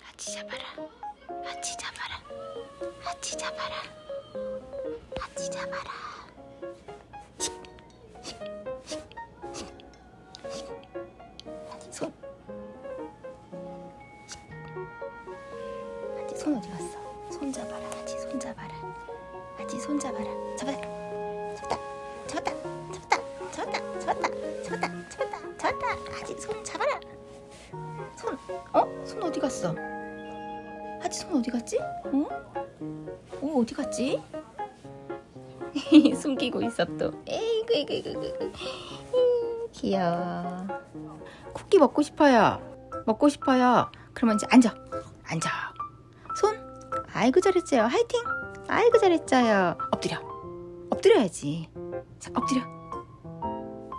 하치 잡아라. 하치 잡아라. 하치 잡아라. 하치 잡아라. 하치 손. 하치 손 어디 갔어? 손 잡아라. 하치 손 잡아라. 하치 손 잡아라. 잡아. 잡다. 잡았다. 잡았다. 잡았다. 잡았다. 잡았다. 잡았다. 잡았다. 하치 손 잡아라. 손. 어? 손 어디 갔어? 하치 손 어디 갔지? 어? 어 어디 갔지? 숨기고 또. 에이구 이구 이구 이구. 음, 귀여워. 쿠키 먹고 싶어요. 먹고 싶어요. 그러면 이제 앉아. 앉아. 손. 아이고 잘했어요. 화이팅. 아이고 잘했어요. 엎드려. 엎드려야지. 자 엎드려.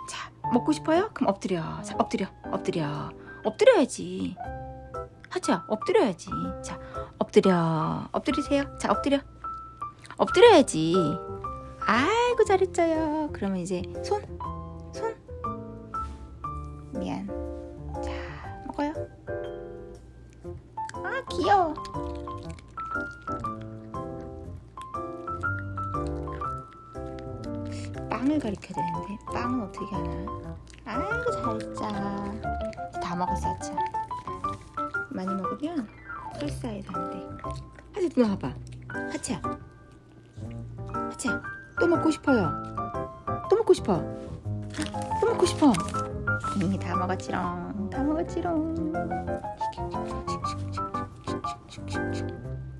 자 먹고 싶어요? 그럼 엎드려. 자 엎드려. 엎드려. 엎드려야지. 하자 엎드려야지. 자 엎드려. 엎드리세요. 자 엎드려. 엎드려야지. 아이고 잘했어요. 그러면 이제 손, 손. 미안. 자 먹어요. 아 귀여워. 빵을 가리켜야 되는데 빵은 어떻게 하나? 아이고 잘했자. 다 먹었어 참. 많이 먹으면 설사해서 안 돼. 하지 누나 봐봐. 하치야. 하치야. 또 먹고 싶어요. 또 먹고 싶어. 또 먹고 싶어. 이미 다 먹었지롱. 다 먹었지롱.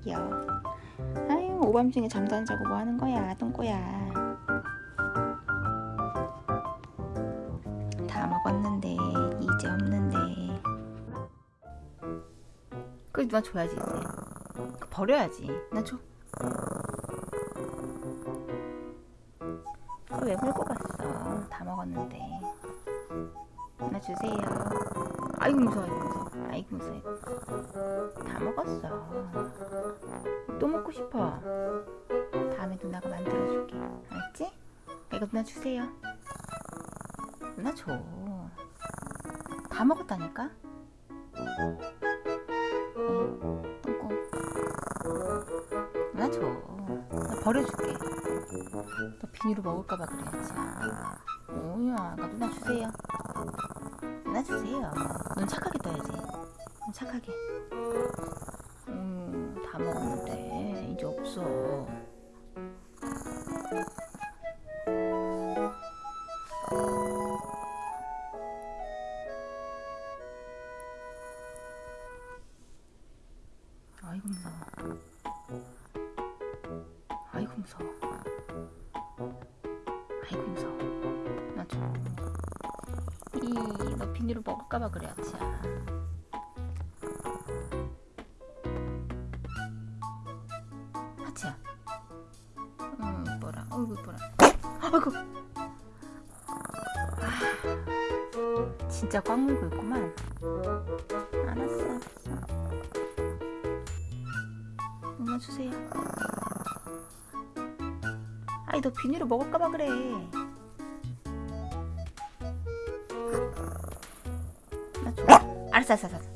귀여워. 아유 오밤중에 잠도 안 자고 뭐 하는 거야 똥꼬야. 이제 없는데. 그래 누나 줘야지 이제. 버려야지. 나 줘. 아, 왜 물고 갔어? 다 먹었는데. 나 주세요. 아이고 무서워, 무서워. 아이고 무서워. 다 먹었어. 또 먹고 싶어. 다음에 누나가 만들어줄게. 알았지? 이거 누나 주세요. 누나 줘. 다 먹었다니까? 응, 똥꼬. 누나 줘. 나 버려줄게. 너 비닐로 먹을까봐 그래야지. 오야, 나 누나 주세요. 누나 주세요. 눈 착하게 떠야지. 눈 착하게. 음, 다 먹었는데 이제 없어. 아이고 무서워. 아이고 무서워. 아이고 무서워. 나 줘. 이, 너 비닐로 먹을까봐 그래, 아치야. 하치야. 응, 이뻐라. 어이구, 이뻐라. 아이고. 아, 진짜 꽉 물고 있구만. 알았어, 알았어. 누나 주세요. 아이, 너 비닐로 먹을까봐 그래. 나 줘. 알았어, 알았어, 알았어.